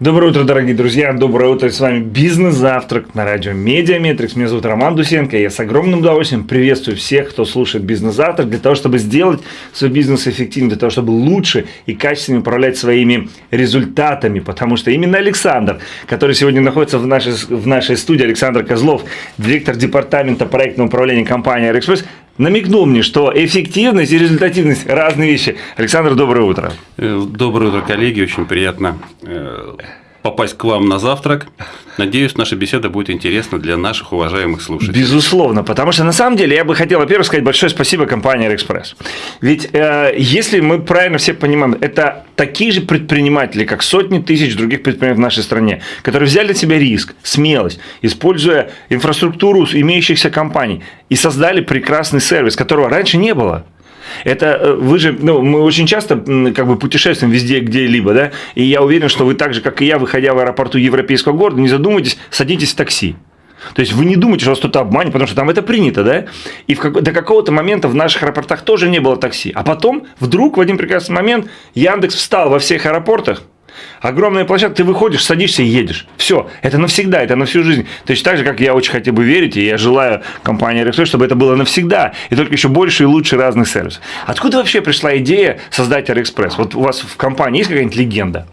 Доброе утро, дорогие друзья. Доброе утро. С вами Бизнес-завтрак на радио Mediametrics. Меня зовут Роман Дусенко. Я с огромным удовольствием приветствую всех, кто слушает Бизнес-завтрак, для того, чтобы сделать свой бизнес эффективным, для того, чтобы лучше и качественнее управлять своими результатами. Потому что именно Александр, который сегодня находится в нашей, в нашей студии, Александр Козлов, директор департамента проектного управления компании «Аэроэкспресс», намекнул мне, что эффективность и результативность – разные вещи. Александр, доброе утро. Э, доброе утро, коллеги. Очень приятно э, попасть к вам на завтрак. Надеюсь, наша беседа будет интересна для наших уважаемых слушателей. Безусловно, потому что на самом деле я бы хотел, во-первых, сказать большое спасибо компании Аэроэкспресс. Ведь э, если мы правильно все понимаем, это такие же предприниматели, как сотни тысяч других предпринимателей в нашей стране, которые взяли на себя риск, смелость, используя инфраструктуру имеющихся компаний и создали прекрасный сервис, которого раньше не было. Это э, вы же, ну, мы очень часто как бы путешествуем везде, где-либо, да, и я уверен, что вы так же, как и я, выходя в аэропорту европейского города, не задумывайтесь, садитесь в такси. То есть вы не думаете, что вас кто-то обманет, потому что там это принято, да? И в как... до какого-то момента в наших аэропортах тоже не было такси. А потом вдруг в один прекрасный момент Яндекс встал во всех аэропортах, Огромная площадка, ты выходишь, садишься и едешь. Все, это навсегда, это на всю жизнь. То есть так же, как я очень хотел бы верить, и я желаю компании Airexpress, чтобы это было навсегда, и только еще больше и лучше разных сервисов. Откуда вообще пришла идея создать Airexpress? Вот у вас в компании есть какая-нибудь легенда?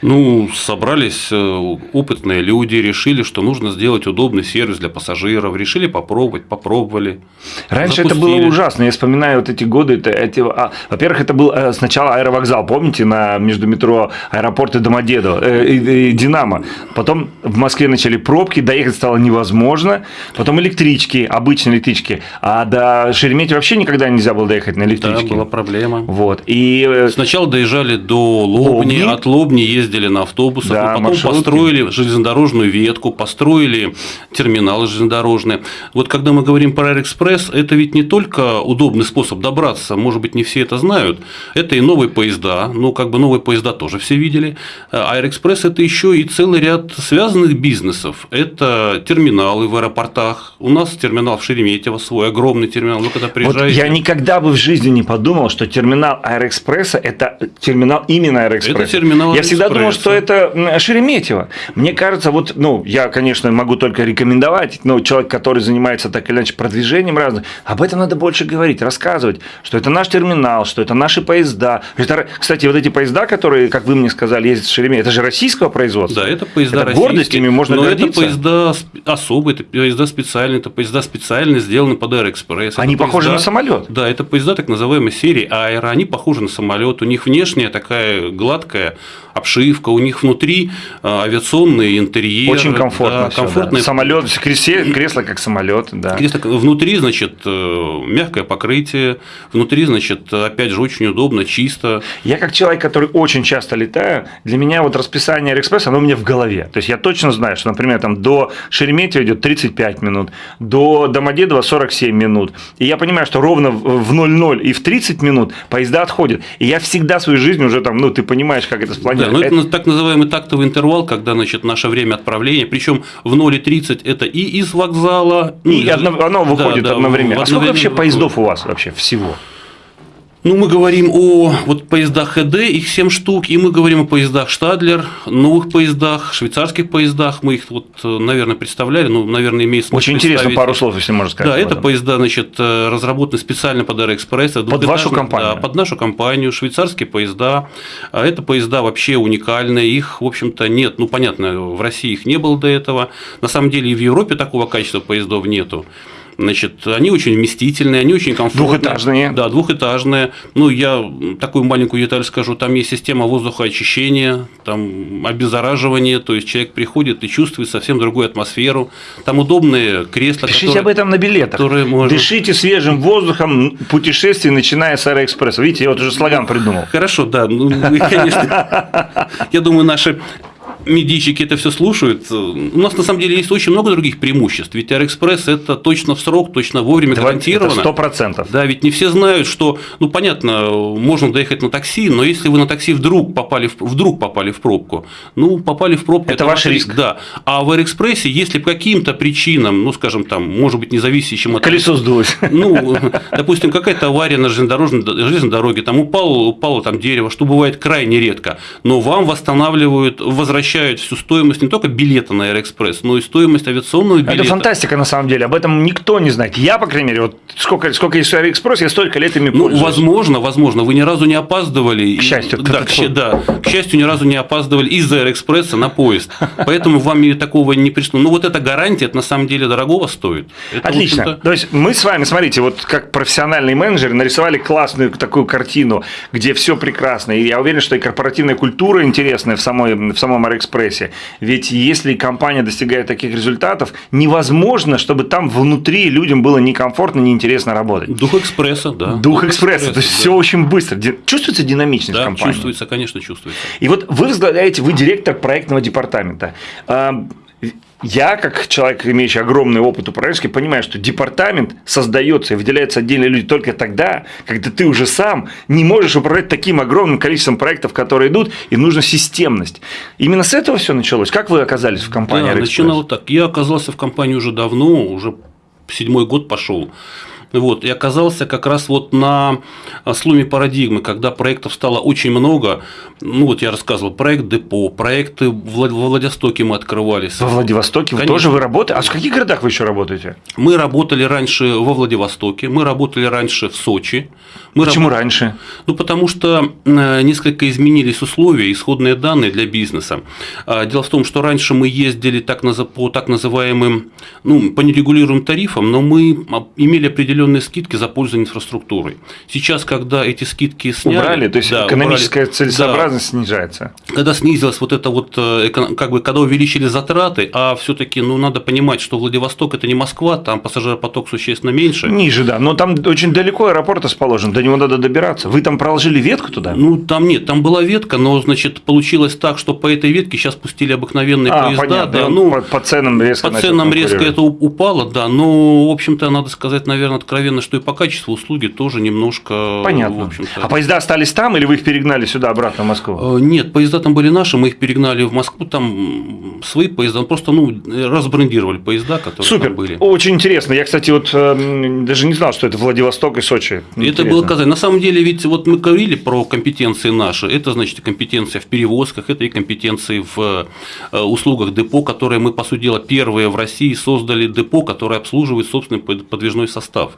Ну, собрались э, опытные люди, решили, что нужно сделать удобный сервис для пассажиров, решили попробовать, попробовали. Раньше запустили. это было ужасно. Я вспоминаю вот эти годы. Это, эти, а, во-первых, это был э, сначала аэровокзал, помните, на между метро аэропорт и Домодедово, э, и, и Динамо. Потом в Москве начали пробки, доехать стало невозможно. Потом электрички, обычные электрички. А до Шереметьево вообще никогда нельзя было доехать на электричке. Да, была проблема. Вот. И... Э, сначала доезжали до Лобни, Лобни. от Лобни ездили ездили на автобусах, да, потом маршрутки. построили железнодорожную ветку, построили терминалы железнодорожные. Вот когда мы говорим про Аэроэкспресс, это ведь не только удобный способ добраться, может быть, не все это знают, это и новые поезда, ну, как бы новые поезда тоже все видели. Аэроэкспресс – это еще и целый ряд связанных бизнесов. Это терминалы в аэропортах. У нас терминал в Шереметьево свой, огромный терминал. Вы когда приезжаете… Вот я никогда бы в жизни не подумал, что терминал Аэроэкспресса – это терминал именно Аэроэкспресса. Это терминал Я всегда думал, что это Шереметьево. Мне кажется, вот, ну, я, конечно, могу только рекомендовать, но человек, который занимается так или иначе продвижением разных, об этом надо больше говорить, рассказывать, что это наш терминал, что это наши поезда. Это, кстати, вот эти поезда, которые, как вы мне сказали, ездят в Шереметьево, это же российского производства. Да, это поезда это гордость ими можно но гордиться. это поезда особые, это поезда специальные, это поезда специально сделаны под Аэроэкспресс. Они это похожи поезда, на самолет. Да, это поезда так называемой серии Аэро, они похожи на самолет, у них внешняя такая гладкая обшивка, у них внутри а, авиационный интерьер. Очень комфортно. Да, комфортный. Да. Самолет, кресло как самолет, да. Кресло, внутри, значит, э, мягкое покрытие, внутри, значит, опять же, очень удобно, чисто. Я как человек, который очень часто летаю, для меня вот расписание Аэроэкспресса, оно у меня в голове. То есть я точно знаю, что, например, там до Шереметьево идет 35 минут, до Домодедова 47 минут. И я понимаю, что ровно в 00 и в 30 минут поезда отходят. И я всегда свою жизнь уже там, ну, ты понимаешь, как это спланировано. Да, ну, это, это так называемый тактовый интервал, когда значит, наше время отправления, причем в 0,30 это и из вокзала. И ну, одно, оно выходит да, да, одновременно. А сколько вообще поездов у вас вообще всего? Ну, мы говорим о вот поездах ХД, их 7 штук, и мы говорим о поездах Штадлер, новых поездах, швейцарских поездах. Мы их, вот, наверное, представляли, ну, наверное, имеет смысл Очень интересно, пару слов, если можно сказать. Да, это поезда, значит, разработаны специально под Аэроэкспресс. Под вашу компанию? Да, под нашу компанию, швейцарские поезда. А это поезда вообще уникальные, их, в общем-то, нет, ну, понятно, в России их не было до этого. На самом деле и в Европе такого качества поездов нету. Значит, они очень вместительные, они очень комфортные. Двухэтажные. Да, двухэтажные. Ну, я такую маленькую деталь скажу. Там есть система воздухоочищения, там обеззараживание, то есть человек приходит и чувствует совсем другую атмосферу. Там удобные кресла. Пишите которые, об этом на билетах. Можно... Дышите свежим воздухом путешествие, начиная с Аэроэкспресса. Видите, я вот уже слоган придумал. Хорошо, да. Ну, конечно, я думаю, наши медийщики это все слушают. У нас на самом деле есть очень много других преимуществ. Ведь Аэроэкспресс это точно в срок, точно вовремя гарантировано. Сто процентов. Да, ведь не все знают, что, ну понятно, можно доехать на такси, но если вы на такси вдруг попали в, вдруг попали в пробку, ну попали в пробку. Это, это ваш риск. Да. А в Аэроэкспрессе, если по каким-то причинам, ну скажем там, может быть независящим от колесо сдулось. Ну, допустим, какая-то авария на железнодорожной, железной дороге, там упало, упало там дерево, что бывает крайне редко, но вам восстанавливают, возвращают возвращают всю стоимость не только билета на Аэроэкспресс, но и стоимость авиационного билета. Это фантастика на самом деле, об этом никто не знает. Я, по крайней мере, вот сколько, сколько есть Аэроэкспресс, я столько лет ими ну, пользуюсь. Возможно, возможно, вы ни разу не опаздывали. К счастью. Да, к, да, к счастью, ни разу не опаздывали из-за Аэроэкспресса на поезд. Поэтому вам такого не пришло. Ну, вот эта гарантия, это на самом деле дорогого стоит. Это, Отлично. То есть мы с вами, смотрите, вот как профессиональные менеджеры нарисовали классную такую картину, где все прекрасно. И я уверен, что и корпоративная культура интересная в, самой, в самом Аэроэкспрессе. Ведь если компания достигает таких результатов, невозможно, чтобы там внутри людям было некомфортно, неинтересно работать. Дух экспресса, да. Дух, Дух экспресса, экспресса, то есть да. все очень быстро. Чувствуется динамичность да, компании? чувствуется, конечно, чувствуется. И вот вы возглавляете, вы директор проектного департамента. Я, как человек, имеющий огромный опыт управленческий, понимаю, что департамент создается и выделяются отдельные люди только тогда, когда ты уже сам не можешь управлять таким огромным количеством проектов, которые идут, и нужна системность. Именно с этого все началось. Как вы оказались в компании? Да, начинало так. Я оказался в компании уже давно, уже седьмой год пошел. Вот, и оказался как раз вот на сломе парадигмы, когда проектов стало очень много. Ну, вот я рассказывал, проект депо, проекты во Владивостоке мы открывались. Во Владивостоке вы тоже вы работаете? А в каких городах вы еще работаете? Мы работали раньше во Владивостоке, мы работали раньше в Сочи. Мы Почему раб... раньше? Ну, потому что э, несколько изменились условия, исходные данные для бизнеса. А, дело в том, что раньше мы ездили так, по так называемым, ну, по нерегулируемым тарифам, но мы имели определенные определенные скидки за пользование инфраструктурой. Сейчас, когда эти скидки сняли... Убрали, то есть да, экономическая убрали, целесообразность да, снижается. Когда снизилась вот это вот, э, как бы, когда увеличили затраты, а все таки ну, надо понимать, что Владивосток – это не Москва, там пассажиропоток существенно меньше. Ниже, да, но там очень далеко аэропорт расположен, до него надо добираться. Вы там проложили ветку туда? Ну, там нет, там была ветка, но, значит, получилось так, что по этой ветке сейчас пустили обыкновенные а, поезда. Понятно, да, ну, по, по ценам резко По ценам резко это упало, да, но, в общем-то, надо сказать, наверное, откровенно, что и по качеству услуги тоже немножко... Понятно. А поезда остались там или вы их перегнали сюда, обратно в Москву? Э, нет, поезда там были наши, мы их перегнали в Москву, там свои поезда, просто ну, разбрендировали поезда, которые Супер. там были. Очень интересно. Я, кстати, вот эм, даже не знал, что это Владивосток и Сочи. Интересно. Это было Казань. На самом деле, ведь вот мы говорили про компетенции наши. Это, значит, компетенция в перевозках, это и компетенции в э, услугах депо, которые мы, по сути дела, первые в России создали депо, которое обслуживает собственный подвижной состав.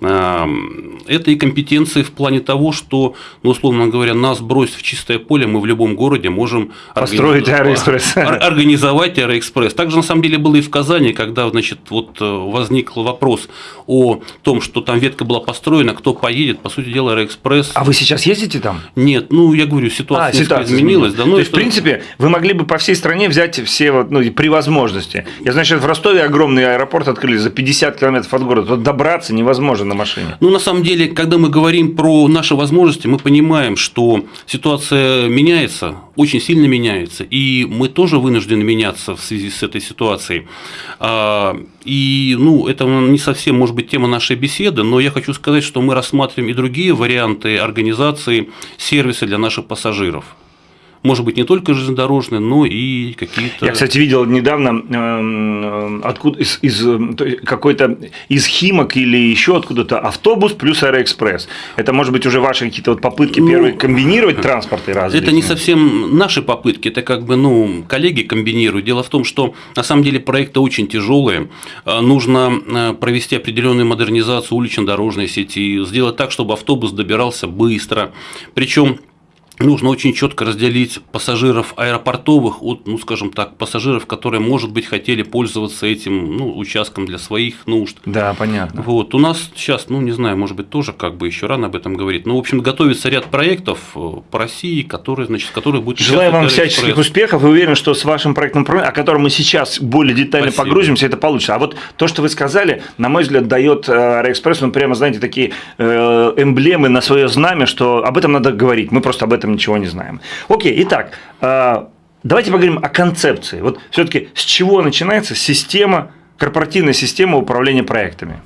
Это и компетенции в плане того, что, ну, условно говоря, нас бросить в чистое поле, мы в любом городе можем построить Аэроэкспресс. Организовать Аэроэкспресс. Так же, на самом деле, было и в Казани, когда, значит, вот э, возник вопрос о том, что там ветка была построена, кто поедет, по сути дела, Аэроэкспресс. А вы сейчас ездите там? Нет, ну, я говорю, ситуация, а, ситуация изменилась. Да, ну, То есть, в принципе, вы могли бы по всей стране взять все, вот, ну, при возможности. Я, значит, в Ростове огромный аэропорт открыли за 50 километров от города. Тут добраться невозможно тоже на машине? Ну, на самом деле, когда мы говорим про наши возможности, мы понимаем, что ситуация меняется, очень сильно меняется, и мы тоже вынуждены меняться в связи с этой ситуацией. А, и, ну, это не совсем, может быть, тема нашей беседы, но я хочу сказать, что мы рассматриваем и другие варианты организации сервиса для наших пассажиров может быть, не только железнодорожные, но и какие-то... Я, кстати, видел недавно э, откуда из, из какой-то из Химок или еще откуда-то автобус плюс Аэроэкспресс. Это, может быть, уже ваши какие-то вот попытки ну, первые комбинировать транспорты разные? Это не совсем наши попытки, это как бы, ну, коллеги комбинируют. Дело в том, что на самом деле проекты очень тяжелые. Э, нужно э, провести определенную модернизацию улично-дорожной сети, сделать так, чтобы автобус добирался быстро. Причем нужно очень четко разделить пассажиров аэропортовых от, ну, скажем так, пассажиров, которые, может быть, хотели пользоваться этим ну, участком для своих нужд. Да, понятно. Вот. У нас сейчас, ну, не знаю, может быть, тоже как бы еще рано об этом говорить. Но, в общем, готовится ряд проектов э, по России, которые, значит, которые будут... Желаю вам всяческих успехов и уверен, что с вашим проектом, о котором мы сейчас более детально Спасибо. погрузимся, это получится. А вот то, что вы сказали, на мой взгляд, дает э, Аэроэкспресс, ну, прямо, знаете, такие э, эмблемы на свое знамя, что об этом надо говорить. Мы просто об этом этом ничего не знаем. Окей, итак, э, давайте поговорим о концепции. Вот все-таки с чего начинается система, корпоративная система управления проектами?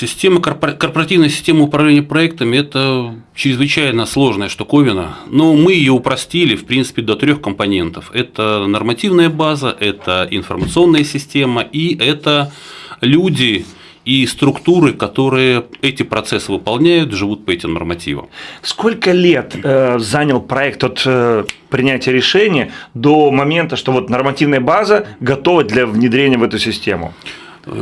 Система, корпоративная система управления проектами – это чрезвычайно сложная штуковина, но мы ее упростили, в принципе, до трех компонентов. Это нормативная база, это информационная система и это люди, и структуры, которые эти процессы выполняют, живут по этим нормативам. Сколько лет э, занял проект от э, принятия решения до момента, что вот нормативная база готова для внедрения в эту систему?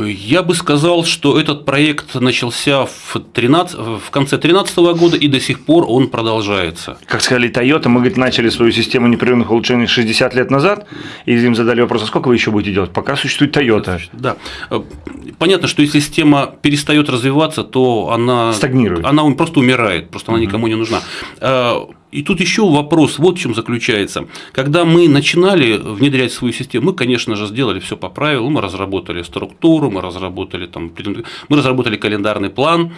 Я бы сказал, что этот проект начался в, 13, в конце 2013 года и до сих пор он продолжается. Как сказали Toyota, мы говорит, начали свою систему непрерывных улучшений 60 лет назад, и им задали вопрос, а сколько вы еще будете делать? Пока существует Toyota. Да. Понятно, что если система перестает развиваться, то она стагнирует. Она просто умирает, просто она никому не нужна. И тут еще вопрос, вот в чем заключается. Когда мы начинали внедрять свою систему, мы, конечно же, сделали все по правилам, мы разработали структуру, мы разработали, там, мы разработали календарный план,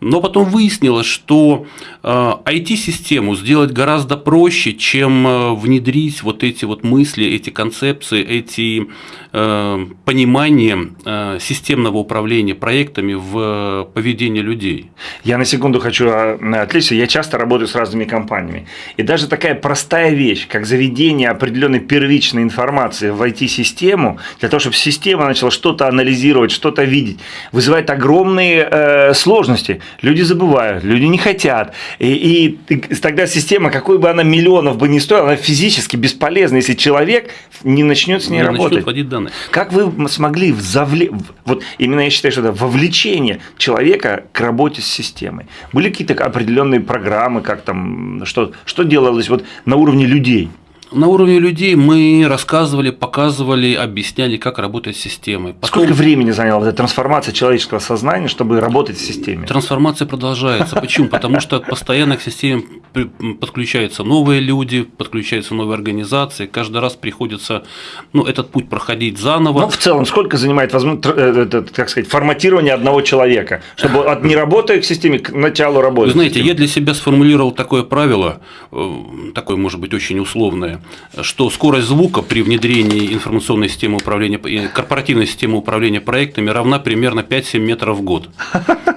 но потом выяснилось, что IT-систему э, сделать гораздо проще, чем э, внедрить вот эти вот мысли, эти концепции, эти э, понимания системного управления проектами в поведении людей. Я на секунду хочу отвлечься. Я часто работаю с разными компаниями. И даже такая простая вещь, как заведение определенной первичной информации в IT-систему, для того, чтобы система начала что-то анализировать, что-то видеть, вызывает огромные сложности. Люди забывают, люди не хотят. И, и тогда система, какой бы она миллионов бы ни стоила, она физически бесполезна, если человек не начнет с ней не работать. вводить данные. Как вы смогли завле... вот именно я считаю, что это вовлечение человека к работе с системой? Были какие-то определенные программы, как там, что, что делалось вот на уровне людей? На уровне людей мы рассказывали, показывали, объясняли, как работает система. Потом... Сколько времени заняла эта трансформация человеческого сознания, чтобы работать в системе? Трансформация продолжается. Почему? Потому что постоянно к системе подключаются новые люди, подключаются новые организации. Каждый раз приходится ну, этот путь проходить заново. Ну, в целом, сколько занимает э, как сказать, форматирование одного человека, чтобы от не работая к системе к началу работы? Вы знаете, я для себя сформулировал такое правило, э, такое, может быть, очень условное, что скорость звука при внедрении информационной системы управления, корпоративной системы управления проектами равна примерно 5-7 метров в год.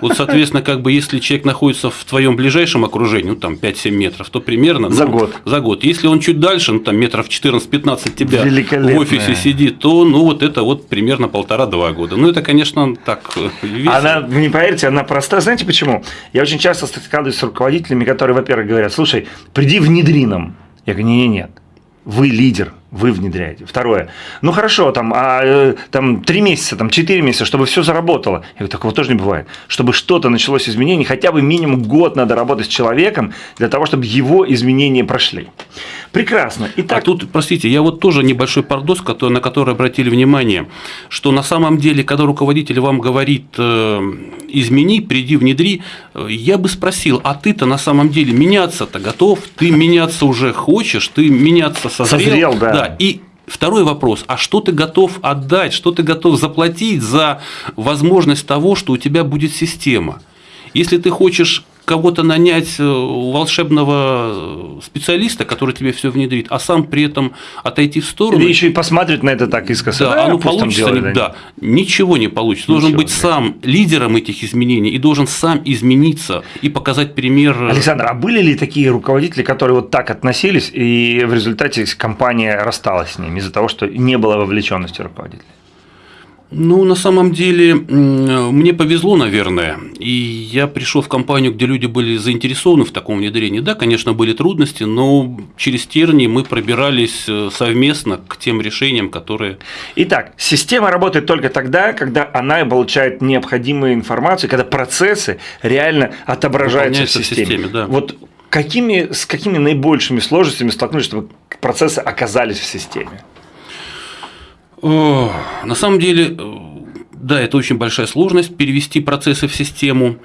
Вот, соответственно, как бы если человек находится в твоем ближайшем окружении, ну там 5-7 метров, то примерно за ну, год. За год. Если он чуть дальше, ну там метров 14-15 тебя в офисе сидит, то ну вот это вот примерно полтора-два года. Ну это, конечно, так э, весело. Она, не поверите, она простая. Знаете почему? Я очень часто сталкиваюсь с руководителями, которые, во-первых, говорят, слушай, приди внедри нам. Я говорю, нет, нет, вы лидер, вы внедряете. Второе. Ну хорошо, там, а, э, там три месяца, там четыре месяца, чтобы все заработало. Я говорю, такого тоже не бывает. Чтобы что-то началось изменение, хотя бы минимум год надо работать с человеком для того, чтобы его изменения прошли. Прекрасно. Итак... А тут, простите, я вот тоже небольшой пардос, который, на который обратили внимание, что на самом деле, когда руководитель вам говорит э, измени, приди, внедри, э, я бы спросил, а ты-то на самом деле меняться-то готов? Ты меняться уже хочешь? Ты меняться созрел? Созрел, да. Да, и Второй вопрос, а что ты готов отдать, что ты готов заплатить за возможность того, что у тебя будет система? Если ты хочешь кого-то нанять э, волшебного специалиста, который тебе все внедрит, а сам при этом отойти в сторону. Или еще и посмотрит на это так искоса. Да, да оно получится. Делает, да, ничего не получится. Ничего, должен быть да. сам лидером этих изменений и должен сам измениться и показать пример. Александр, а были ли такие руководители, которые вот так относились, и в результате компания рассталась с ними из-за того, что не было вовлеченности руководителей? Ну, на самом деле, мне повезло, наверное, и я пришел в компанию, где люди были заинтересованы в таком внедрении. Да, конечно, были трудности, но через тернии мы пробирались э, совместно к тем решениям, которые… Итак, система работает только тогда, когда она получает необходимую информацию, когда процессы реально отображаются в системе. В системе да. Вот какими, с какими наибольшими сложностями столкнулись, чтобы процессы оказались в системе? На самом деле, э, да, это очень большая сложность перевести процессы в систему.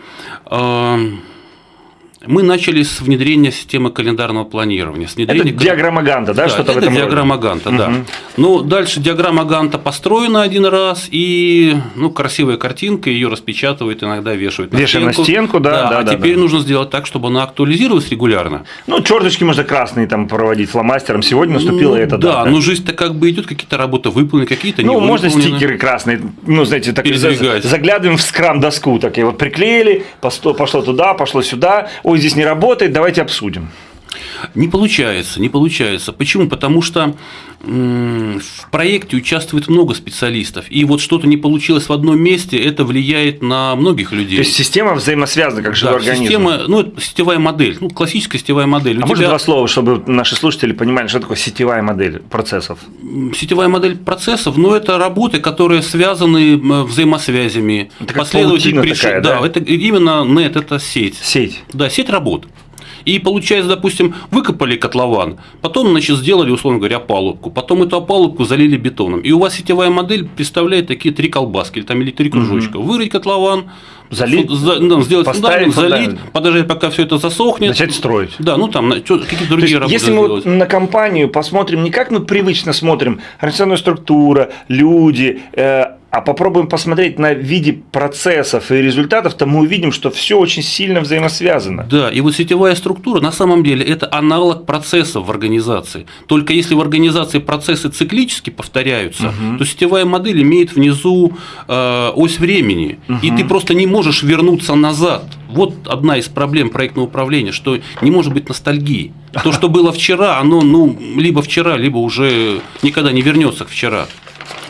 Мы начали с внедрения системы календарного планирования. С внедрения... Это диаграмма Ганта, да, да что-то в этом диаграмма роде? Ганта, да. Угу. Ну, дальше диаграмма Ганта построена один раз, и ну, красивая картинка, ее распечатывают, иногда вешают на Вешаем стенку. на стенку, да, да, да А да, теперь да. нужно сделать так, чтобы она актуализировалась регулярно. Ну, черточки можно красные там проводить фломастером. Сегодня наступила ну, эта да, дата. Да, но жизнь-то как бы идет, какие-то работы выполнены, какие-то Ну, можно стикеры красные, ну, знаете, так заглядываем в скрам-доску, так и вот приклеили, пошло туда, пошло сюда, ой, здесь не работает, давайте обсудим. Не получается, не получается. Почему? Потому что в проекте участвует много специалистов, и вот что-то не получилось в одном месте, это влияет на многих людей. То есть система взаимосвязана, как живой да, организм. Система, ну, это сетевая модель, ну, классическая сетевая модель. У а тебя... может два слова, чтобы наши слушатели понимали, что такое сетевая модель процессов? Сетевая модель процессов, ну, это работы, которые связаны взаимосвязями. Это как приш... такая, да? Да, это именно нет, это сеть. Сеть. Да, сеть работ. И получается, допустим, выкопали котлован, потом, значит, сделали, условно говоря, опалубку, потом эту опалубку залили бетоном. И у вас сетевая модель представляет такие три колбаски или, там, или три кружочка. Угу. Вырыть котлован, залить, за, ну, сделать фундамент, залить, подождать, пока все это засохнет. Начать строить. Да, ну там какие-то другие работы. Если мы вот на компанию посмотрим, не как мы привычно смотрим, организационная структура, люди, э, а попробуем посмотреть на виде процессов и результатов, то мы увидим, что все очень сильно взаимосвязано. Да, и вот сетевая структура на самом деле это аналог процессов в организации. Только если в организации процессы циклически повторяются, угу. то сетевая модель имеет внизу э, ось времени, угу. и ты просто не можешь вернуться назад. Вот одна из проблем проектного управления, что не может быть ностальгии. То, что было вчера, оно ну, либо вчера, либо уже никогда не вернется к вчера.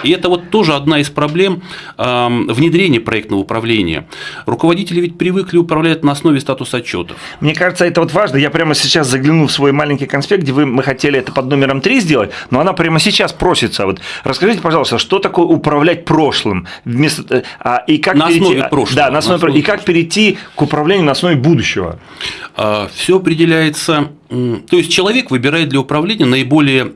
И это вот тоже одна из проблем внедрения проектного управления. Руководители ведь привыкли управлять на основе статус отчетов. Мне кажется, это вот важно. Я прямо сейчас загляну в свой маленький конспект, где вы, мы хотели это под номером 3 сделать, но она прямо сейчас просится. Вот расскажите, пожалуйста, что такое управлять прошлым? Вместо, э, а, и как на перейти, основе прошлого. Да, на основе, на основе и как перейти к управлению на основе будущего? А, Все определяется то есть человек выбирает для управления наиболее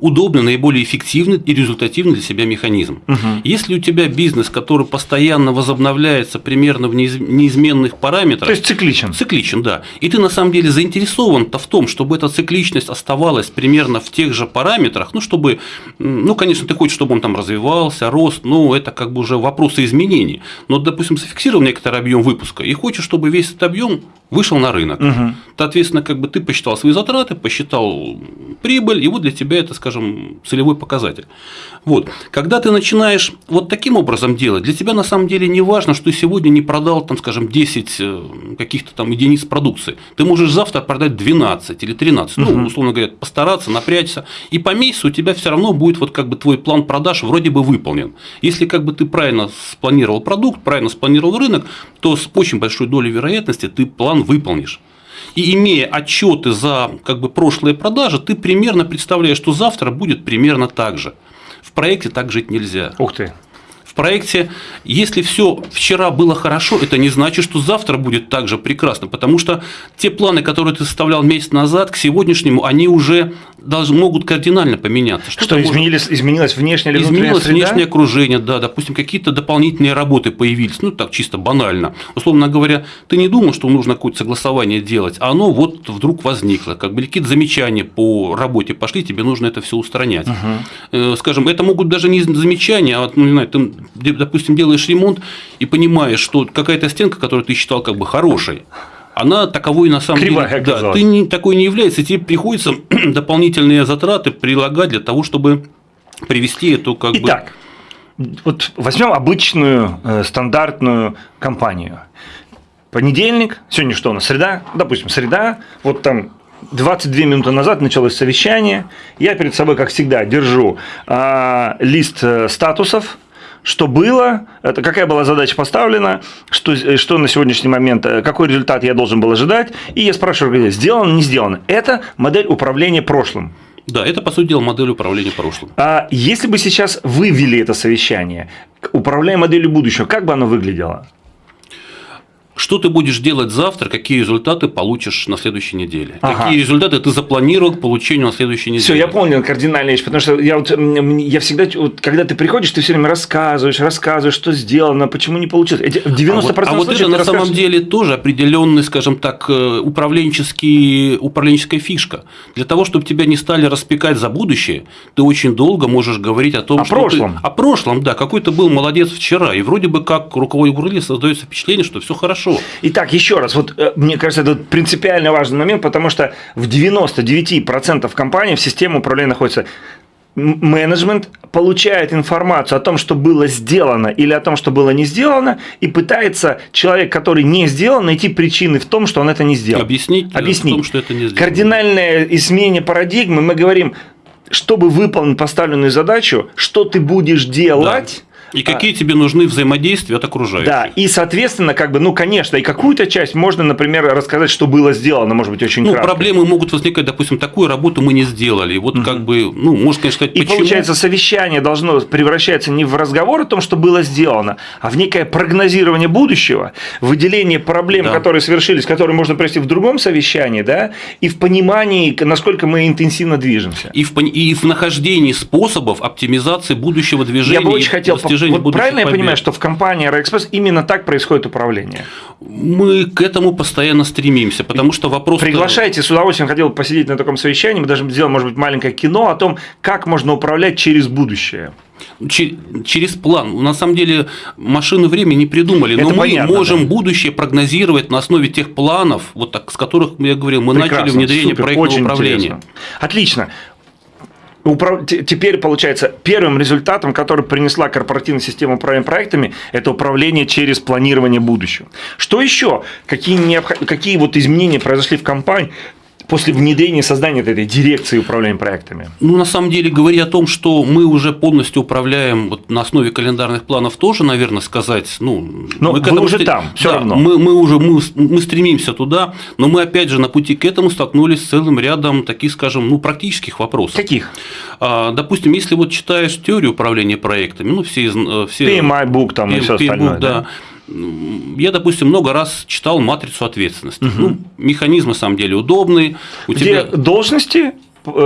удобный, наиболее эффективный и результативный для себя механизм. Угу. Если у тебя бизнес, который постоянно возобновляется примерно в неизменных параметрах, то есть цикличен. Цикличен, да. И ты на самом деле заинтересован-то в том, чтобы эта цикличность оставалась примерно в тех же параметрах, ну чтобы, ну конечно, ты хочешь, чтобы он там развивался, рос, ну это как бы уже вопросы изменений. Но, допустим, зафиксировал некоторый объем выпуска и хочешь, чтобы весь этот объем вышел на рынок. Угу. Соответственно, как бы ты посчитал свои затраты, посчитал прибыль, и вот для тебя это, скажем, целевой показатель. Вот. Когда ты начинаешь вот таким образом делать, для тебя на самом деле не важно, что ты сегодня не продал, там, скажем, 10 э, каких-то там единиц продукции. Ты можешь завтра продать 12 или 13, угу. ну, условно говоря, постараться, напрячься, и по месяцу у тебя все равно будет вот как бы твой план продаж вроде бы выполнен. Если как бы ты правильно спланировал продукт, правильно спланировал рынок, то с очень большой долей вероятности ты план выполнишь. И имея отчеты за как бы, прошлые продажи, ты примерно представляешь, что завтра будет примерно так же. В проекте так жить нельзя. Ух ты проекте, если все вчера было хорошо, это не значит, что завтра будет также прекрасно, потому что те планы, которые ты составлял месяц назад, к сегодняшнему, они уже должны, могут кардинально поменяться. Что, что изменилось, изменилось внешнее или Изменилось среда? внешнее окружение, да, допустим, какие-то дополнительные работы появились, ну так чисто банально. Условно говоря, ты не думал, что нужно какое-то согласование делать, а оно вот вдруг возникло, как бы какие-то замечания по работе пошли, тебе нужно это все устранять. Угу. Скажем, это могут даже не замечания, а ну, не знаю, ты допустим, делаешь ремонт и понимаешь, что какая-то стенка, которую ты считал как бы хорошей, она таковой на самом Кривая деле. Да, ты не, такой не является, тебе приходится дополнительные затраты прилагать для того, чтобы привести эту как Итак, бы. Вот возьмем обычную э, стандартную компанию. Понедельник, сегодня что у нас, среда, допустим, среда, вот там 22 минуты назад началось совещание, я перед собой, как всегда, держу э, лист э, статусов, что было, это какая была задача поставлена, что, э, что на сегодняшний момент, э, какой результат я должен был ожидать, и я спрашиваю, сделано, не сделано. Это модель управления прошлым. Да, это, по сути дела, модель управления прошлым. А если бы сейчас вывели это совещание, управляя моделью будущего, как бы оно выглядело? Что ты будешь делать завтра, какие результаты получишь на следующей неделе. Ага. Какие результаты ты запланировал к получению на следующей неделе. Все, я понял кардинальная вещь, потому что я, вот, я всегда, вот, когда ты приходишь, ты все время рассказываешь, рассказываешь, что сделано, почему не получилось. Эти, 90% а вот, а вот это на самом деле тоже определенный, скажем так, э, управленческий, управленческая фишка. Для того, чтобы тебя не стали распекать за будущее, ты очень долго можешь говорить о том, о что прошлом. Ты, о прошлом, да, какой ты был молодец вчера, и вроде бы как руководитель создается впечатление, что все хорошо хорошо. Итак, еще раз, вот э, мне кажется, это принципиально важный момент, потому что в 99% компаний в системе управления находится менеджмент получает информацию о том, что было сделано или о том, что было не сделано, и пытается человек, который не сделал, найти причины в том, что он это не сделал. Объяснить, Объяснить. в том, что это не сделано. Кардинальное изменение парадигмы, мы говорим, чтобы выполнить поставленную задачу, что ты будешь делать, и какие а, тебе нужны взаимодействия от окружающих. Да, и, соответственно, как бы, ну, конечно, и какую-то часть можно, например, рассказать, что было сделано, может быть, очень ну, кратко. проблемы могут возникать, допустим, такую работу мы не сделали. Вот угу. как бы, ну, можно, конечно, сказать, И почему. получается, совещание должно превращаться не в разговор о том, что было сделано, а в некое прогнозирование будущего, выделение проблем, да. которые совершились, которые можно привести в другом совещании, да, и в понимании, насколько мы интенсивно движемся. И в, и в нахождении способов оптимизации будущего движения. Я бы очень хотел достижения вот правильно побед. я понимаю, что в компании Аэроэкспресс именно так происходит управление? Мы к этому постоянно стремимся, потому что вопрос... Приглашайте, с удовольствием хотел посидеть на таком совещании, мы даже сделаем, может быть, маленькое кино о том, как можно управлять через будущее через план. На самом деле машины времени не придумали, но Это мы понятно, можем да. будущее прогнозировать на основе тех планов, вот так, с которых я говорил, мы Прекрасно, начали внедрение супер, проектного управления. Интересно. Отлично. Теперь, получается, первым результатом, который принесла корпоративная система управления проектами, это управление через планирование будущего. Что еще? Какие, необх... Какие вот изменения произошли в компании, после внедрения создания этой дирекции управления проектами? Ну, на самом деле, говоря о том, что мы уже полностью управляем вот на основе календарных планов, тоже, наверное, сказать, ну, но мы вы уже стр... там, все да, равно. Мы, мы уже мы, мы стремимся туда, но мы опять же на пути к этому столкнулись с целым рядом таких, скажем, ну, практических вопросов. Каких? А, допустим, если вот читаешь теорию управления проектами, ну, все, э, все PMI book там и все остальное, да, да я, допустим, много раз читал матрицу ответственности. Угу. Ну, механизм на самом деле удобный. У Где тебя... должности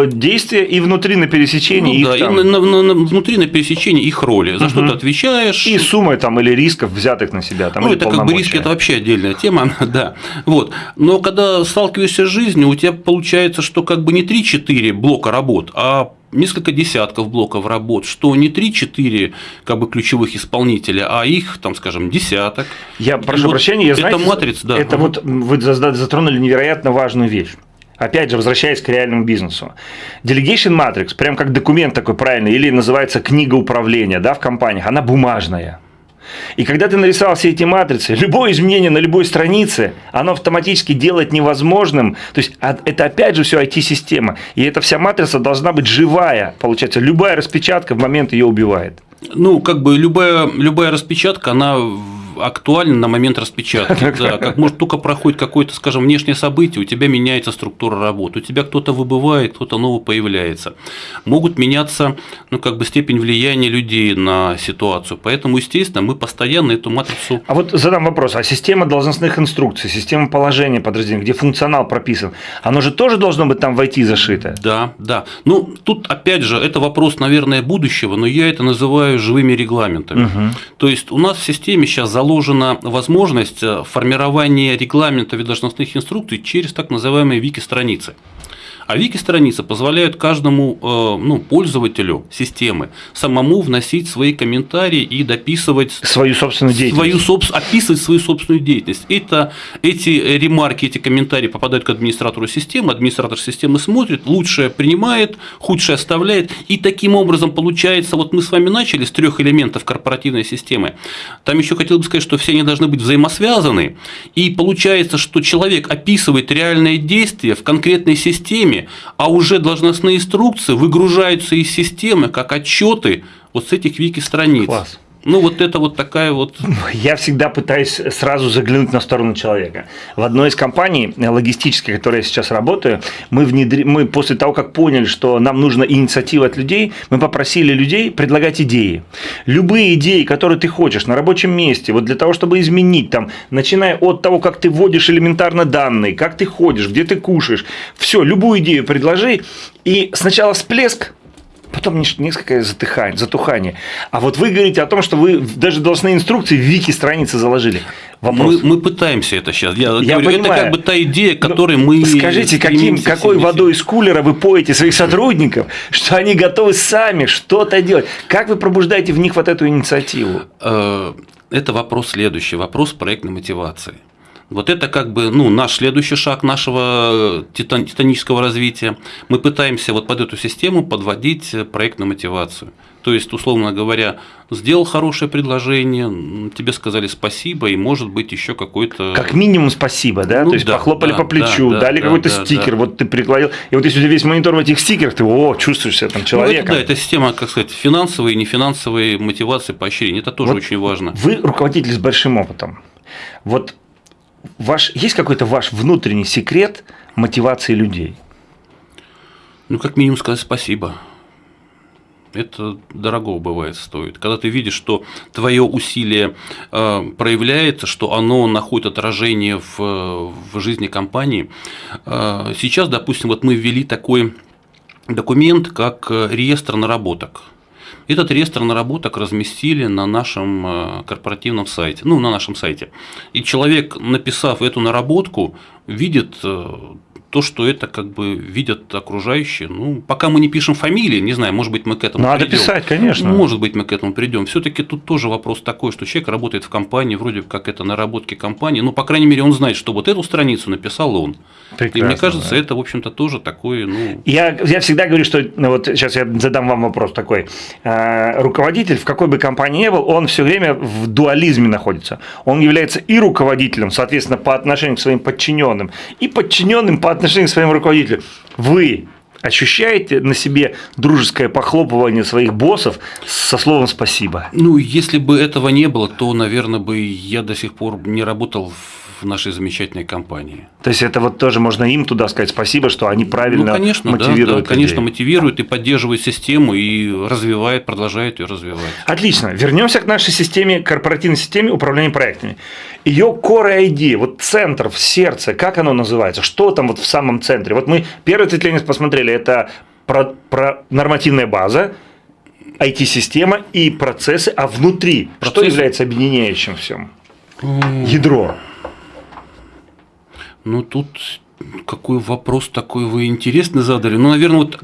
действия и внутри на пересечении. Ну, да, там... и на, на, на, внутри на пересечении их роли. За угу. что ты отвечаешь. И суммы там или рисков, взятых на себя. Там, ну, это как бы риски, это вообще отдельная тема. да. вот. Но когда сталкиваешься с жизнью, у тебя получается, что как бы не 3-4 блока работ, а несколько десятков блоков работ, что не 3-4 как бы, ключевых исполнителя, а их, там, скажем, десяток. Я прошу вот прощения, я знаю, это матрица, да. Это вот вы затронули невероятно важную вещь. Опять же, возвращаясь к реальному бизнесу. Delegation Matrix, прям как документ такой правильный, или называется книга управления да, в компаниях, она бумажная. И когда ты нарисовал все эти матрицы, любое изменение на любой странице, оно автоматически делает невозможным. То есть а, это опять же все IT-система. И эта вся матрица должна быть живая. Получается, любая распечатка в момент ее убивает. Ну, как бы любая, любая распечатка, она актуален на момент распечатки. Да, как может только проходит какое-то, скажем, внешнее событие, у тебя меняется структура работы, у тебя кто-то выбывает, кто-то новый появляется. Могут меняться, ну, как бы степень влияния людей на ситуацию. Поэтому, естественно, мы постоянно эту матрицу. А вот задам вопрос: а система должностных инструкций, система положения подразделений, где функционал прописан, оно же тоже должно быть там в IT зашито? Да, да. Ну, тут опять же, это вопрос, наверное, будущего, но я это называю живыми регламентами. Угу. То есть у нас в системе сейчас заложена возможность э, формирования регламента ведомственных инструкций через так называемые вики-страницы. А вики-страницы позволяют каждому э, ну, пользователю системы самому вносить свои комментарии и дописывать свою собственную деятельность. Свою, описывать свою собственную деятельность. Это, эти ремарки, эти комментарии попадают к администратору системы, администратор системы смотрит, лучшее принимает, худшее оставляет, и таким образом получается, вот мы с вами начали с трех элементов корпоративной системы. Там еще хотел бы сказать, что все они должны быть взаимосвязаны, и получается, что человек описывает реальные действия в конкретной системе, а уже должностные инструкции выгружаются из системы как отчеты вот с этих вики-страниц. Класс. Ну, вот это вот такая вот... Я всегда пытаюсь сразу заглянуть на сторону человека. В одной из компаний логистических, в которой я сейчас работаю, мы, внедри... мы после того, как поняли, что нам нужна инициатива от людей, мы попросили людей предлагать идеи. Любые идеи, которые ты хочешь на рабочем месте, вот для того, чтобы изменить, там, начиная от того, как ты вводишь элементарно данные, как ты ходишь, где ты кушаешь, все, любую идею предложи, и сначала всплеск, потом несколько затыхание, затухание. А вот вы говорите о том, что вы даже должны инструкции в вики страницы заложили. Вопрос. Мы, мы пытаемся это сейчас. Я, я говорю, понимаю. это как бы та идея, ну, которой Но мы. Скажите, каким, какой водой из кулера вы поете своих сотрудников, что они готовы сами что-то делать? Как вы пробуждаете в них вот эту инициативу? Э, это вопрос следующий, вопрос проектной мотивации. Вот это как бы ну, наш следующий шаг нашего титан, титанического развития. Мы пытаемся вот под эту систему подводить проектную мотивацию. То есть, условно говоря, сделал хорошее предложение, тебе сказали спасибо, и может быть еще какой-то. Как минимум спасибо, да? Ну, То есть да, похлопали да, по плечу, да, дали да, какой-то да, стикер, да. вот ты прикладил. И вот если у тебя весь монитор в этих стикерах, ты о, чувствуешь себя там человеком. Ну, это, да, это система, как сказать, финансовой и нефинансовой мотивации поощрения. Это тоже вот очень важно. Вы руководитель с большим опытом. Вот ваш, есть какой-то ваш внутренний секрет мотивации людей? Ну, как минимум сказать спасибо это дорого бывает стоит. Когда ты видишь, что твое усилие э, проявляется, что оно находит отражение в, в жизни компании. Э, сейчас, допустим, вот мы ввели такой документ, как реестр наработок. Этот реестр наработок разместили на нашем э, корпоративном сайте, ну, на нашем сайте. И человек, написав эту наработку, видит то, что это как бы видят окружающие. Ну, пока мы не пишем фамилии, не знаю, может быть, мы к этому Надо придем. писать, конечно. Может быть, мы к этому придем. Все-таки тут тоже вопрос такой, что человек работает в компании, вроде как это наработки компании, ну, по крайней мере, он знает, что вот эту страницу написал он. Прекрасно, И мне кажется, да. это, в общем-то, тоже такое, ну… Я, я всегда говорю, что, ну, вот сейчас я задам вам вопрос такой. А, руководитель, в какой бы компании ни был, он все время в дуализме находится. Он является и руководителем, соответственно, по отношению к своим подчиненным, и подчиненным по отношению к своему руководителю. Вы ощущаете на себе дружеское похлопывание своих боссов со словом «спасибо»? Ну, если бы этого не было, то, наверное, бы я до сих пор не работал в в нашей замечательной компании. То есть это вот тоже можно им туда сказать спасибо, что они правильно ну, конечно, мотивируют. Да, да, конечно, мотивируют и поддерживают систему и развивают, продолжают ее развивать. Отлично. Вернемся к нашей системе, корпоративной системе управления проектами. Ее core ID, вот центр в сердце, как оно называется? Что там вот в самом центре? Вот мы первое ответвление посмотрели, это про, про нормативная база, IT-система и процессы, а внутри Процесс... что является объединяющим всем? Ядро. Ну, тут какой вопрос такой вы интересный задали. Ну, наверное, вот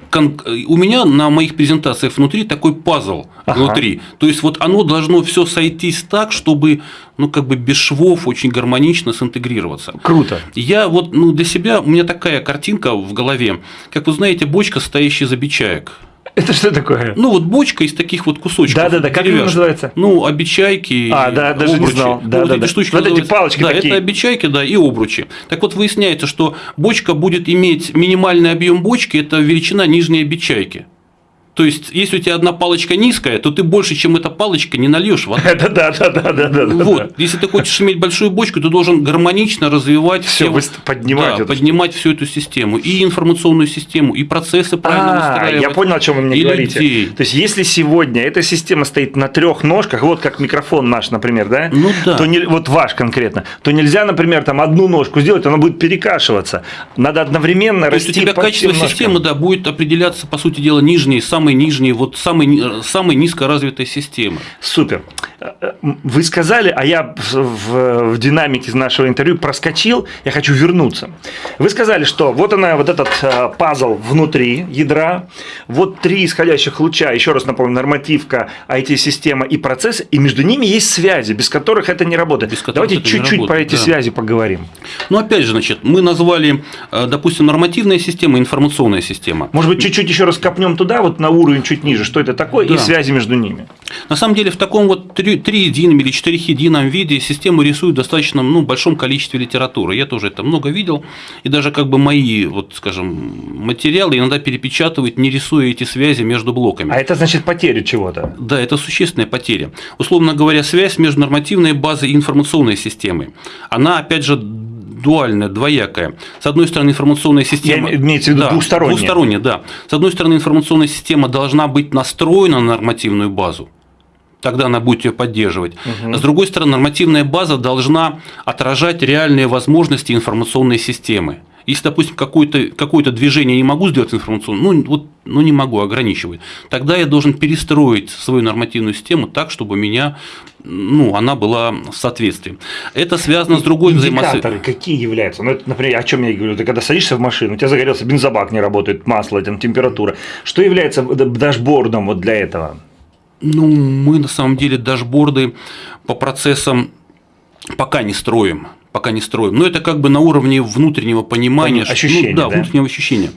у меня на моих презентациях внутри такой пазл ага. внутри. То есть вот оно должно все сойтись так, чтобы, ну, как бы без швов очень гармонично синтегрироваться. Круто. Я вот, ну, для себя, у меня такая картинка в голове, как вы знаете, бочка, стоящая за бичаек. Это что такое? Ну, вот бочка из таких вот кусочков. Да-да-да, как это называется? Ну, обечайки, А, да, даже обручи. не знал. Да, вот да, эти да. штучки вот эти палочки Да, такие. это обечайки, да, и обручи. Так вот, выясняется, что бочка будет иметь минимальный объем бочки, это величина нижней обечайки. То есть, если у тебя одна палочка низкая, то ты больше, чем эта палочка, не нальешь воды. Это да, да, да, да, да. Вот. Если ты хочешь иметь большую бочку, ты должен гармонично развивать все, поднимать, да, поднимать всю эту систему, и информационную систему, и процессы правильно выстраивать. Я понял, о чем вы мне говорите. Людей. То есть, если сегодня эта система стоит на трех ножках, вот как микрофон наш, например, да? Ну да. То не, вот ваш конкретно, то нельзя, например, там одну ножку сделать, она будет перекашиваться. Надо одновременно то расти. То есть у тебя качество системы, да, будет определяться, по сути дела, нижние, самые нижние, вот самой, самой низкоразвитой системы. Супер. Вы сказали, а я в, в динамике нашего интервью проскочил, я хочу вернуться. Вы сказали, что вот она, вот этот э, пазл внутри ядра, вот три исходящих луча, еще раз напомню, нормативка, IT-система и процесс, и между ними есть связи, без которых это не работает. Без Давайте чуть-чуть про эти да. связи поговорим. Ну, опять же, значит, мы назвали, э, допустим, нормативная система, информационная система. Может быть, чуть-чуть еще раз копнем туда, вот на уровень чуть ниже, что это такое, да. и связи между ними. На самом деле, в таком вот триедином или четырехедином виде систему рисуют в достаточно ну, большом количестве литературы. Я тоже это много видел, и даже как бы мои, вот, скажем, материалы иногда перепечатывают, не рисуя эти связи между блоками. А это значит потеря чего-то? Да, это существенная потеря. Условно говоря, связь между нормативной базой и информационной системой. Она, опять же, дуальная, двоякая. С одной стороны, информационная система... Я имеется в виду да, двухсторонняя. Двухсторонняя, да. С одной стороны, информационная система должна быть настроена на нормативную базу тогда она будет ее поддерживать. Угу. с другой стороны, нормативная база должна отражать реальные возможности информационной системы. Если, допустим, какое-то какое движение не могу сделать информационно, ну, вот, ну не могу, ограничивать, тогда я должен перестроить свою нормативную систему так, чтобы меня, ну, она была в соответствии. Это связано с другой взаимосвязью. Индикаторы какие являются? Ну, это, например, о чем я говорю? Ты когда садишься в машину, у тебя загорелся бензобак, не работает, масло, там, температура. Что является дашбордом вот для этого? Ну, мы на самом деле дашборды по процессам пока не строим. пока не строим. Но это как бы на уровне внутреннего понимания. Ощущения, ну, да, да, внутреннего ощущения.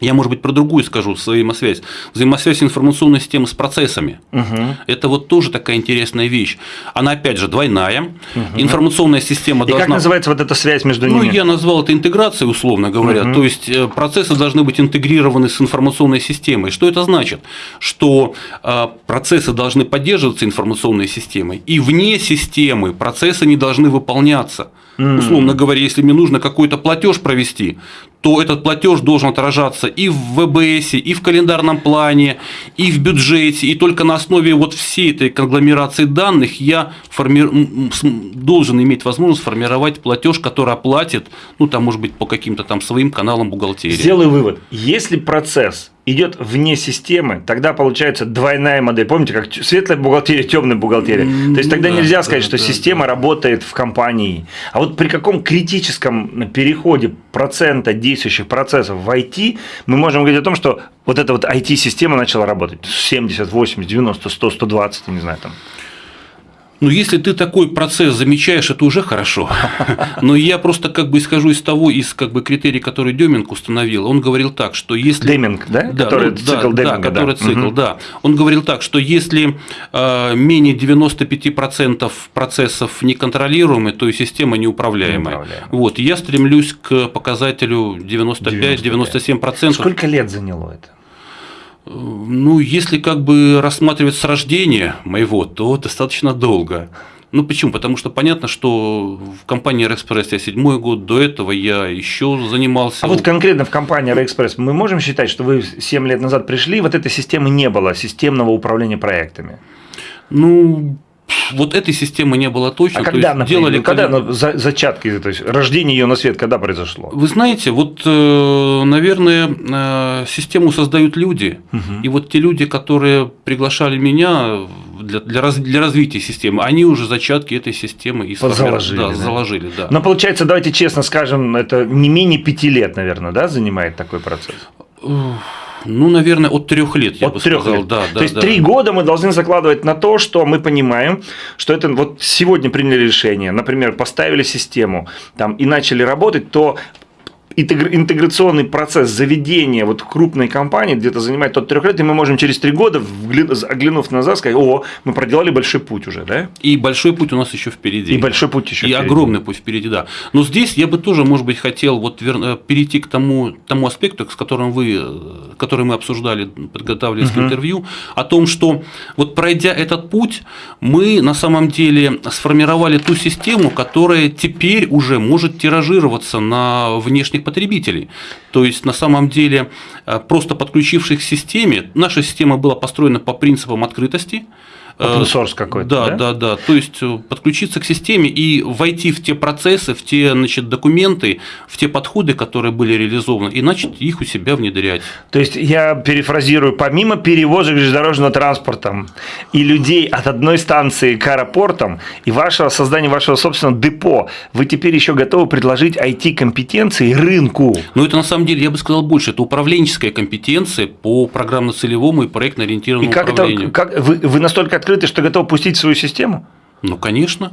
Я, может быть, про другую скажу взаимосвязь. Взаимосвязь информационной системы с процессами. Угу. Это вот тоже такая интересная вещь. Она, опять же, двойная. Угу. Информационная система И должна… как называется вот эта связь между ну, ними? Ну, я назвал это интеграцией, условно говоря. Угу. То есть, э, процессы должны быть интегрированы с информационной системой. Что это значит? Что э, процессы должны поддерживаться информационной системой, и вне системы процессы не должны выполняться. Условно говоря, если мне нужно какой-то платеж провести, то этот платеж должен отражаться и в ВБС, и в календарном плане, и в бюджете, и только на основе вот всей этой конгломерации данных я форми... должен иметь возможность сформировать платеж, который оплатит, ну там может быть по каким-то там своим каналам бухгалтерии. Сделаю вывод. Если процесс идет вне системы, тогда получается двойная модель. Помните, как светлая бухгалтерия, темная бухгалтерия. То есть тогда да, нельзя сказать, да, что да, система да. работает в компании. А вот при каком критическом переходе процента действующих процессов в IT мы можем говорить о том, что вот эта вот IT-система начала работать 70, 80, 90, 100, 120, не знаю там. Ну, если ты такой процесс замечаешь, это уже хорошо. Но я просто как бы исхожу из того, из как бы критерий, который Деминг установил. Он говорил так, что если… Деминг, да? Да, который ну, цикл да, Деминга, да, который да. цикл, угу. да. Он говорил так, что если э, менее 95% процессов неконтролируемы, то и система неуправляемая. неуправляемая. Вот, я стремлюсь к показателю 95-97%. Сколько лет заняло это? Ну, если как бы рассматривать с рождения моего, то достаточно долго. Ну почему? Потому что понятно, что в компании Аэроэкспресс я седьмой год, до этого я еще занимался. А вот конкретно в компании Аэроэкспресс мы можем считать, что вы 7 лет назад пришли, вот этой системы не было, системного управления проектами? Ну, вот этой системы не было точно. А когда, есть, например, делали, когда ну, за, зачатки, то есть рождение ее на свет, когда произошло? Вы знаете, вот, э, наверное, э, систему создают люди, угу. и вот те люди, которые приглашали меня для, для, раз, для развития системы, они уже зачатки этой системы и заложили. Да, да? заложили да. Но получается, давайте честно скажем, это не менее пяти лет, наверное, да, занимает такой процесс? Ну, наверное, от трех лет, я от бы трех сказал. Лет. Да, да, то есть да. три года мы должны закладывать на то, что мы понимаем, что это вот сегодня приняли решение, например, поставили систему там, и начали работать, то интеграционный процесс заведения вот крупной компании где-то занимает от трех лет, и мы можем через три года, оглянув назад, сказать, о, мы проделали большой путь уже, да? И большой путь у нас еще впереди. И большой путь еще И впереди. огромный путь впереди, да. Но здесь я бы тоже, может быть, хотел вот э, перейти к тому, тому аспекту, с которым вы, э, который мы обсуждали, подготавливаясь угу. к интервью, о том, что вот пройдя этот путь, мы на самом деле сформировали ту систему, которая теперь уже может тиражироваться на внешних потребителей. То есть, на самом деле, э, просто подключившись к системе, наша система была построена по принципам открытости, Open source какой-то. Да, да, да, да. То есть э, подключиться к системе и войти в те процессы, в те значит, документы, в те подходы, которые были реализованы, и начать их у себя внедрять. То есть я перефразирую, помимо перевозок железнодорожного транспорта и людей от одной станции к аэропортам и вашего создания вашего собственного депо, вы теперь еще готовы предложить IT-компетенции рынку. Ну, это на самом деле, я бы сказал больше, это управленческая компетенция по программно-целевому и проектно-ориентированному и как управлению. Это, как, вы, вы настолько открыты, что готов пустить свою систему? Ну, конечно.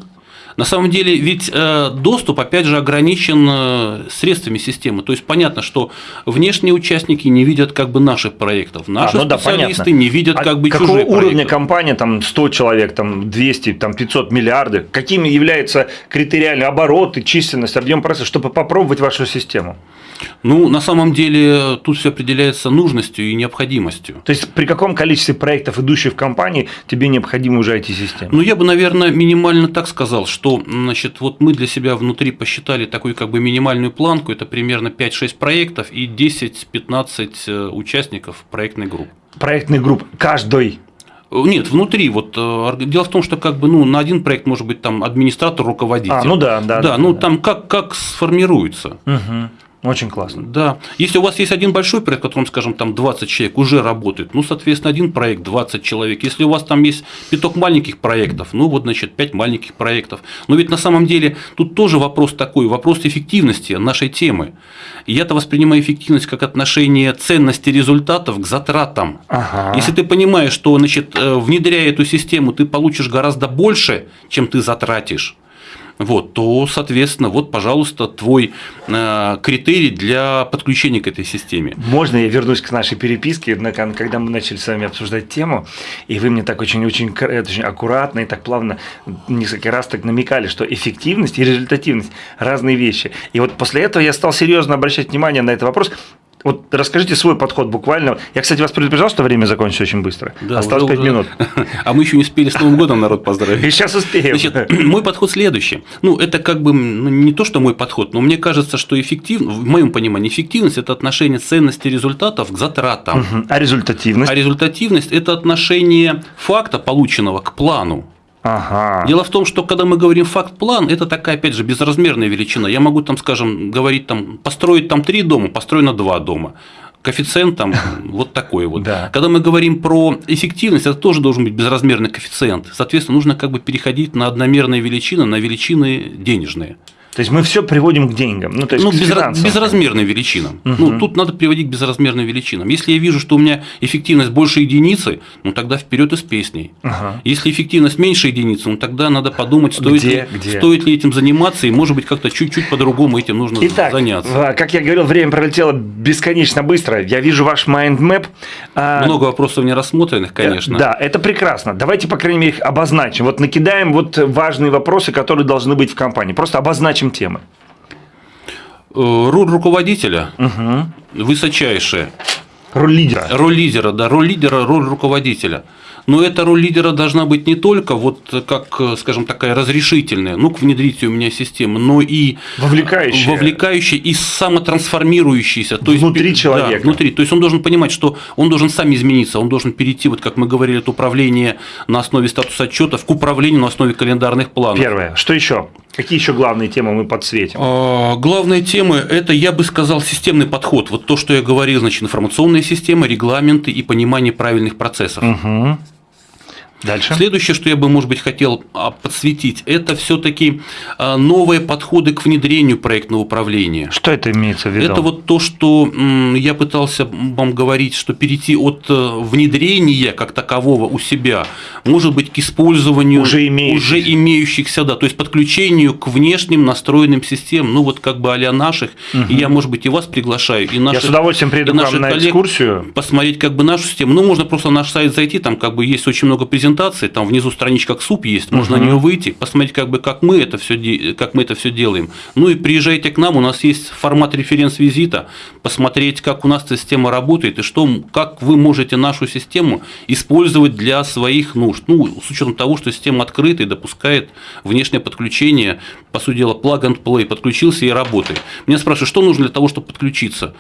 На самом деле, ведь э, доступ, опять же, ограничен э, средствами системы. То есть понятно, что внешние участники не видят как бы наших проектов, наши а, ну специалисты да, не видят а как бы какого чужих уровня проектов. компания, там 100 человек, там 200, там 500 миллиарды, какими являются критериальные обороты, численность, объем процесса, чтобы попробовать вашу систему? Ну, на самом деле, тут все определяется нужностью и необходимостью. То есть, при каком количестве проектов, идущих в компании, тебе необходимо уже IT-система? Ну, я бы, наверное, минимально так сказал, что, значит, вот мы для себя внутри посчитали такую как бы минимальную планку, это примерно 5-6 проектов и 10-15 э, участников проектной группы. Проектной группы каждой нет, внутри. Вот э, дело в том, что как бы ну на один проект может быть там администратор, руководитель. А, ну да, да. Да, да ну да. там как как сформируется. Угу. Очень классно. Да. Если у вас есть один большой проект, в котором, скажем, там 20 человек уже работает, ну, соответственно, один проект 20 человек. Если у вас там есть пяток маленьких проектов, ну, вот, значит, 5 маленьких проектов. Но ведь на самом деле тут тоже вопрос такой, вопрос эффективности нашей темы. Я-то воспринимаю эффективность как отношение ценности результатов к затратам. Ага. Если ты понимаешь, что, значит, э, внедряя эту систему, ты получишь гораздо больше, чем ты затратишь, вот, то, соответственно, вот, пожалуйста, твой э, критерий для подключения к этой системе. Можно я вернусь к нашей переписке, когда мы начали с вами обсуждать тему, и вы мне так очень-очень очень аккуратно и так плавно несколько раз так намекали, что эффективность и результативность – разные вещи. И вот после этого я стал серьезно обращать внимание на этот вопрос, вот расскажите свой подход буквально. Я, кстати, вас предупреждал, что время закончится очень быстро. Да, Осталось 5 минут. А мы еще не успели с Новым годом народ поздравить. И сейчас успеем. Значит, мой подход следующий. Ну, это как бы ну, не то, что мой подход, но мне кажется, что эффективность, в моем понимании, эффективность – это отношение ценности результатов к затратам. Угу. А результативность? А результативность – это отношение факта, полученного, к плану. Ага. Дело в том, что когда мы говорим факт-план, это такая, опять же, безразмерная величина. Я могу там, скажем, говорить там, построить там три дома, построено два дома коэффициент там вот такой вот. Да. Когда мы говорим про эффективность, это тоже должен быть безразмерный коэффициент. Соответственно, нужно как бы переходить на одномерные величины, на величины денежные. То есть мы все приводим к деньгам. Ну, то есть ну безра- безразмерным величинам. Угу. Ну, тут надо приводить к безразмерным величинам. Если я вижу, что у меня эффективность больше единицы, ну тогда вперед и с песней. Ага. Если эффективность меньше единицы, ну тогда надо подумать, стоит, где, ли, где? стоит ли этим заниматься, и может быть как-то чуть-чуть по-другому этим нужно Итак, заняться. Как я говорил, время пролетело бесконечно быстро. Я вижу ваш mind map. А, Много вопросов не рассмотренных, конечно. Да, это прекрасно. Давайте, по крайней мере, их обозначим. Вот накидаем вот важные вопросы, которые должны быть в компании. Просто обозначим темы. Э, роль руководителя угу. высочайшая. Роль лидера. Роль лидера, да, роль лидера, роль руководителя. Но эта роль лидера должна быть не только вот как, скажем, такая разрешительная, ну, к внедрите у меня систему, но и вовлекающая, вовлекающая и самотрансформирующаяся. То внутри есть, человека. Да, внутри. То есть он должен понимать, что он должен сам измениться, он должен перейти, вот как мы говорили, от управления на основе статуса отчетов к управлению на основе календарных планов. Первое. Что еще? Какие еще главные темы мы подсветим? А, главные темы – это, я бы сказал, системный подход. Вот то, что я говорил, значит, информационная система, регламенты и понимание правильных процессов. Угу. Дальше. Следующее, что я бы, может быть, хотел а, подсветить, это все-таки а, новые подходы к внедрению проектного управления. Что это имеется в виду? Это вот то, что я пытался вам говорить, что перейти от э, внедрения как такового у себя, может быть, к использованию уже имеющихся, уже имеющихся да, то есть подключению к внешним настроенным системам, ну вот как бы а наших, угу. и я, может быть, и вас приглашаю, и наших, Я с удовольствием приеду к вам на экскурсию. Посмотреть как бы нашу систему. Ну, можно просто на наш сайт зайти, там как бы есть очень много презентаций, презентации, там внизу страничка суп есть, можно uh-huh. на нее выйти, посмотреть, как бы как мы это все, как мы это все делаем. Ну и приезжайте к нам, у нас есть формат референс-визита, посмотреть, как у нас система работает и что, как вы можете нашу систему использовать для своих нужд. Ну, с учетом того, что система открыта и допускает внешнее подключение, по сути дела, plug and play, подключился и работает. Меня спрашивают, что нужно для того, чтобы подключиться?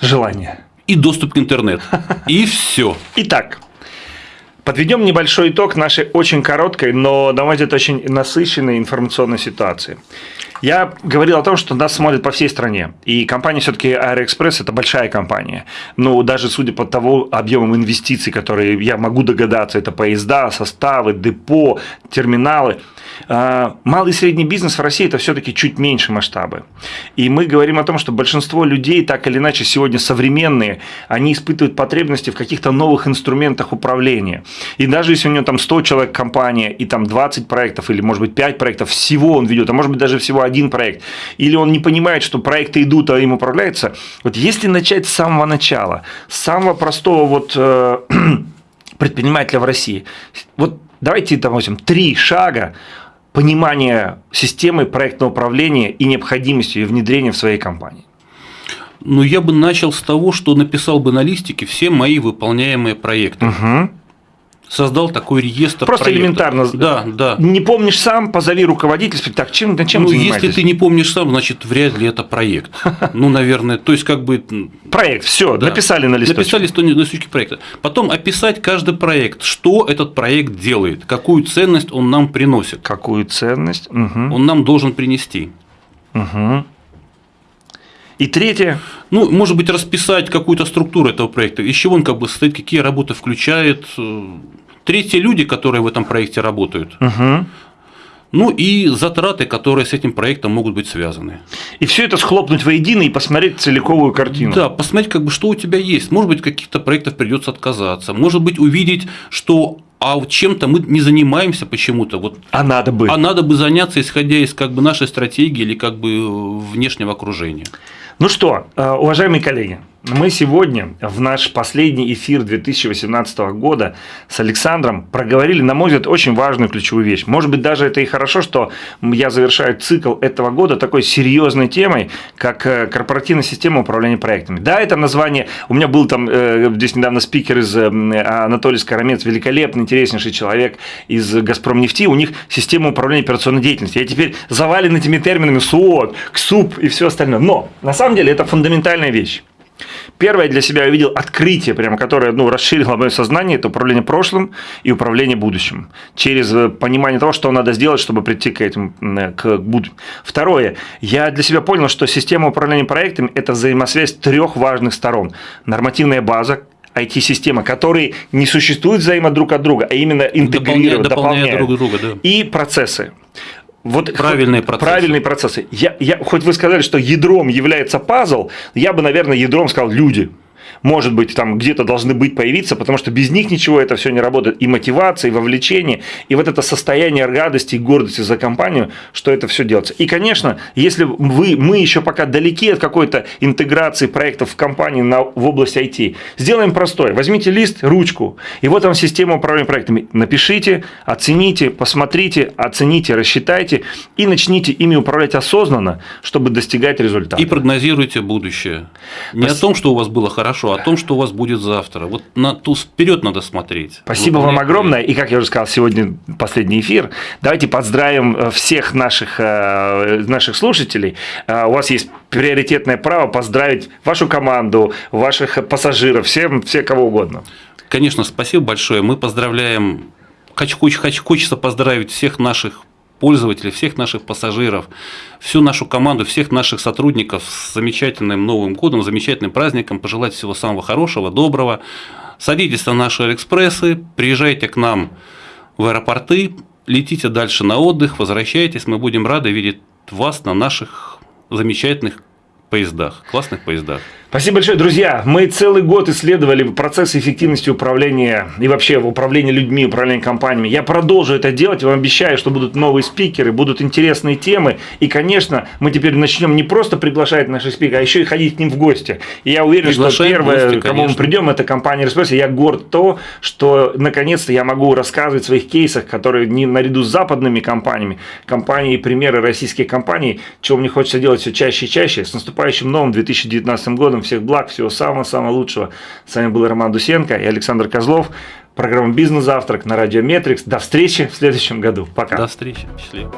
Желание. И доступ к интернету. И все. Итак, Подведем небольшой итог нашей очень короткой, но, на мой взгляд, очень насыщенной информационной ситуации. Я говорил о том, что нас смотрят по всей стране. И компания все-таки Аэроэкспресс – это большая компания. Ну, даже судя по тому объемам инвестиций, которые я могу догадаться, это поезда, составы, депо, терминалы – малый и средний бизнес в России – это все-таки чуть меньше масштабы. И мы говорим о том, что большинство людей, так или иначе, сегодня современные, они испытывают потребности в каких-то новых инструментах управления. И даже если у него там 100 человек компания, и там 20 проектов, или, может быть, 5 проектов, всего он ведет, а может быть, даже всего один проект, или он не понимает, что проекты идут, а им управляется, вот если начать с самого начала, с самого простого вот э, предпринимателя в России, вот давайте, допустим, три шага, понимания системы проектного управления и необходимости ее внедрения в своей компании? Ну, я бы начал с того, что написал бы на листике все мои выполняемые проекты. Угу создал такой реестр Просто проектов. элементарно. Да, да. Не помнишь сам, позови руководителя, так, чем, чем Ну, если ты не помнишь сам, значит, вряд ли это проект. Ну, наверное, то есть, как бы… Проект, все, да. написали на листочке. Написали на листочке проекта. Потом описать каждый проект, что этот проект делает, какую ценность он нам приносит. Какую ценность? Угу. Он нам должен принести. Угу. И третье. Ну, может быть, расписать какую-то структуру этого проекта, из чего он как бы состоит, какие работы включает. Третье – люди, которые в этом проекте работают. Угу. Ну и затраты, которые с этим проектом могут быть связаны. И все это схлопнуть воедино и посмотреть целиковую картину. Да, посмотреть, как бы, что у тебя есть. Может быть, каких-то проектов придется отказаться. Может быть, увидеть, что а чем-то мы не занимаемся почему-то. Вот, а надо бы. А надо бы заняться, исходя из как бы нашей стратегии или как бы внешнего окружения. Ну что, э, уважаемые коллеги, мы сегодня в наш последний эфир 2018 года с Александром проговорили, на мой взгляд, очень важную ключевую вещь. Может быть, даже это и хорошо, что я завершаю цикл этого года такой серьезной темой, как э, корпоративная система управления проектами. Да, это название, у меня был там э, здесь недавно спикер из Анатолий Скоромец, великолепный, интереснейший человек из Газпромнефти, у них система управления операционной деятельностью. Я теперь завален этими терминами СУОТ, КСУП и все остальное. Но на самом деле это фундаментальная вещь. Первое для себя я увидел открытие, прямо, которое ну, расширило мое сознание, это управление прошлым и управление будущим. Через э, понимание того, что надо сделать, чтобы прийти к этим, э, к будущему. Второе, я для себя понял, что система управления проектами – это взаимосвязь трех важных сторон. Нормативная база, IT-система, которые не существуют взаимо друг от друга, а именно интегрируют, дополняют, дополняют друг друга. Да. И процессы. Вот правильные процессы. Правильные процессы. Я, я, хоть вы сказали, что ядром является пазл, я бы, наверное, ядром сказал люди может быть, там где-то должны быть, появиться, потому что без них ничего это все не работает. И мотивация, и вовлечение, и вот это состояние радости и гордости за компанию, что это все делается. И, конечно, если вы, мы еще пока далеки от какой-то интеграции проектов в компании на, в области IT, сделаем простое. Возьмите лист, ручку, и вот там система управления проектами. Напишите, оцените, посмотрите, оцените, рассчитайте и начните ими управлять осознанно, чтобы достигать результата. И прогнозируйте будущее. Не Пос... о том, что у вас было хорошо, о том, что у вас будет завтра. Вот на ту вперед надо смотреть. Спасибо вам огромное. И как я уже сказал, сегодня последний эфир. Давайте поздравим э, всех наших, э, наших слушателей. Э, у вас есть приоритетное право поздравить вашу команду, ваших пассажиров, всем, все кого угодно. Конечно, спасибо большое. Мы поздравляем Хочу, хочу, хочется поздравить всех наших пользователей, всех наших пассажиров, всю нашу команду, всех наших сотрудников с замечательным Новым годом, замечательным праздником, пожелать всего самого хорошего, доброго. Садитесь на наши Алиэкспрессы, приезжайте к нам в аэропорты, летите дальше на отдых, возвращайтесь, мы будем рады видеть вас на наших замечательных поездах, классных поездах. Спасибо большое, друзья. Мы целый год исследовали процесс эффективности управления и вообще управления людьми, управления компаниями. Я продолжу это делать, вам обещаю, что будут новые спикеры, будут интересные темы. И, конечно, мы теперь начнем не просто приглашать наших спикеров, а еще и ходить к ним в гости. И я уверен, Приглашаем что первое, гости, кому мы придем, это компания Респресс. Я горд то, что наконец-то я могу рассказывать в своих кейсах, которые не наряду с западными компаниями, компании и примеры российских компаний, чего мне хочется делать все чаще и чаще. С наступающим новым 2019 годом всех благ, всего самого-самого лучшего. С вами был Роман Дусенко и Александр Козлов. Программа «Бизнес-завтрак» на радио Метрикс. До встречи в следующем году. Пока. До встречи. Счастливо.